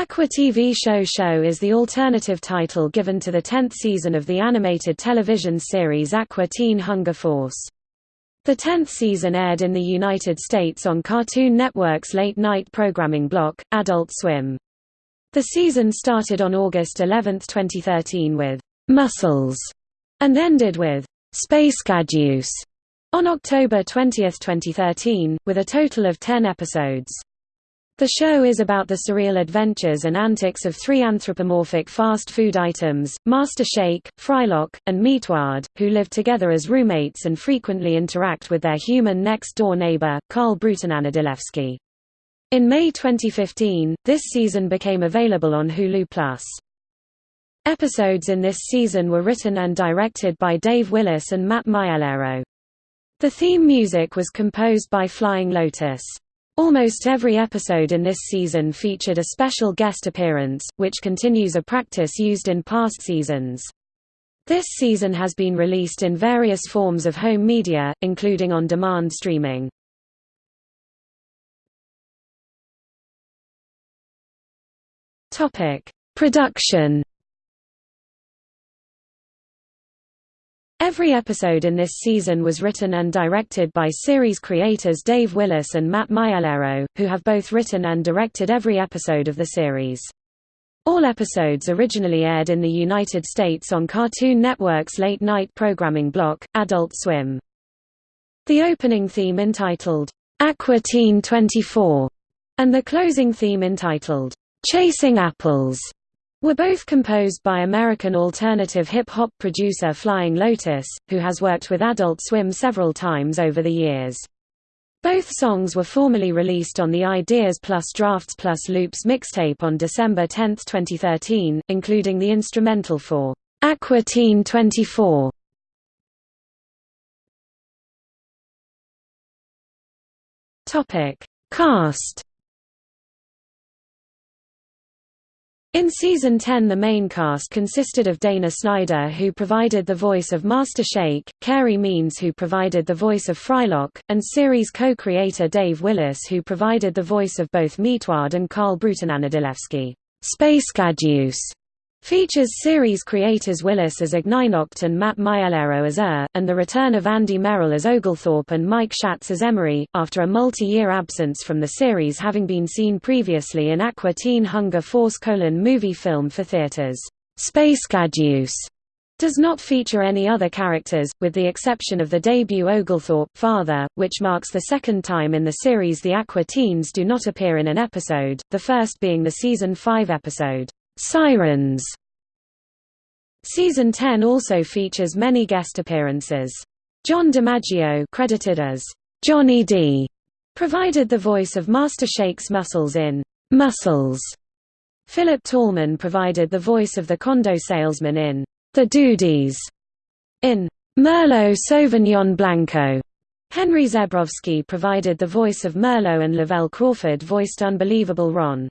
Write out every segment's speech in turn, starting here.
Aqua TV Show Show is the alternative title given to the 10th season of the animated television series Aqua Teen Hunger Force. The 10th season aired in the United States on Cartoon Network's late-night programming block, Adult Swim. The season started on August 11, 2013 with Muscles and ended with Space Gadeuse on October 20, 2013, with a total of 10 episodes. The show is about the surreal adventures and antics of three anthropomorphic fast food items, Master Shake, Frylock, and Meatwad, who live together as roommates and frequently interact with their human next-door neighbor, Carl Brutananadilewski. In May 2015, this season became available on Hulu+. Episodes in this season were written and directed by Dave Willis and Matt Maiellaro. The theme music was composed by Flying Lotus. Almost every episode in this season featured a special guest appearance, which continues a practice used in past seasons. This season has been released in various forms of home media, including on-demand streaming. Production Every episode in this season was written and directed by series creators Dave Willis and Matt Maiellaro, who have both written and directed every episode of the series. All episodes originally aired in the United States on Cartoon Network's late-night programming block, Adult Swim. The opening theme entitled, Aqua Teen 24, and the closing theme entitled, Chasing Apples, were both composed by American alternative hip-hop producer Flying Lotus, who has worked with Adult Swim several times over the years. Both songs were formally released on the Ideas Plus Drafts Plus Loops mixtape on December 10, 2013, including the instrumental for Aqua Teen 24. Topic: Cast In season 10 the main cast consisted of Dana Snyder who provided the voice of Master Shake, Carey Means who provided the voice of Frylock, and series co-creator Dave Willis who provided the voice of both Meatwad and Carl Brutananadilewski. Space Gadeuse Features series creators Willis as Ignignokt and Matt Maiellaro as Err, and the return of Andy Merrill as Oglethorpe and Mike Schatz as Emory, after a multi-year absence from the series having been seen previously in Aqua Teen Hunger Force colon movie film for theaters. Space Gadeuse does not feature any other characters, with the exception of the debut Oglethorpe, father, which marks the second time in the series the Aqua Teens do not appear in an episode, the first being the season 5 episode. Sirens Season 10 also features many guest appearances. John DiMaggio credited as Johnny D provided the voice of Master Shake's Muscles in Muscles. Philip Tallman provided the voice of the condo salesman in The Dudies. In Merlot Sauvignon Blanco, Henry Zebrowski provided the voice of Merlot and Lavelle Crawford voiced Unbelievable Ron.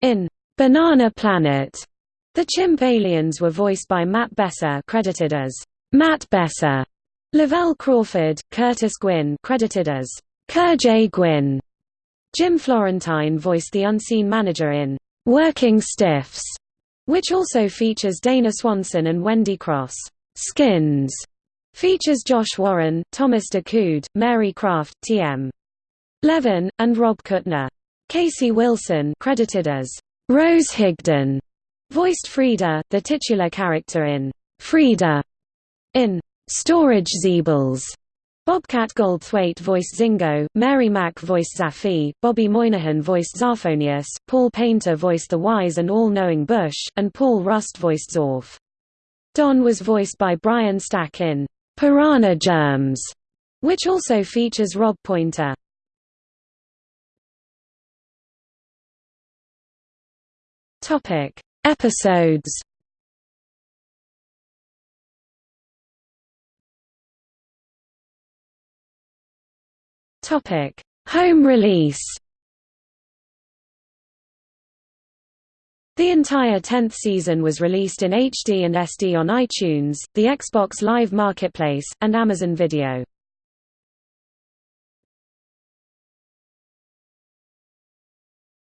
In Banana Planet. The chimp aliens were voiced by Matt Besser credited as Matt Besser. Lavelle Crawford, Curtis Gwinn, credited as Kerjay Gwynn. Jim Florentine voiced the unseen manager in Working Stiffs, which also features Dana Swanson and Wendy Cross. Skins features Josh Warren, Thomas DeCoud, Mary Kraft, T.M. Levin, and Rob Kuttner. Casey Wilson credited as Rose Higdon voiced Frida, the titular character in Frida in Storage Zeebles. Bobcat Goldthwait voiced Zingo, Mary Mack voiced Zaffy, Bobby Moynihan voiced Zarphonius, Paul Painter voiced the wise and all-knowing Bush, and Paul Rust voiced Zorf. Don was voiced by Brian Stack in Piranha Germs, which also features Rob Pointer. Topic: Episodes. Topic: Home release. The entire 10th season was released in HD and SD on iTunes, the Xbox Live Marketplace, and Amazon Video.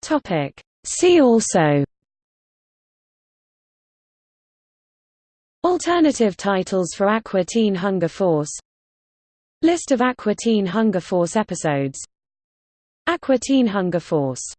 Topic: See also Alternative titles for Aqua Teen Hunger Force. List of Aqua Teen Hunger Force episodes. Aqua Teen Hunger Force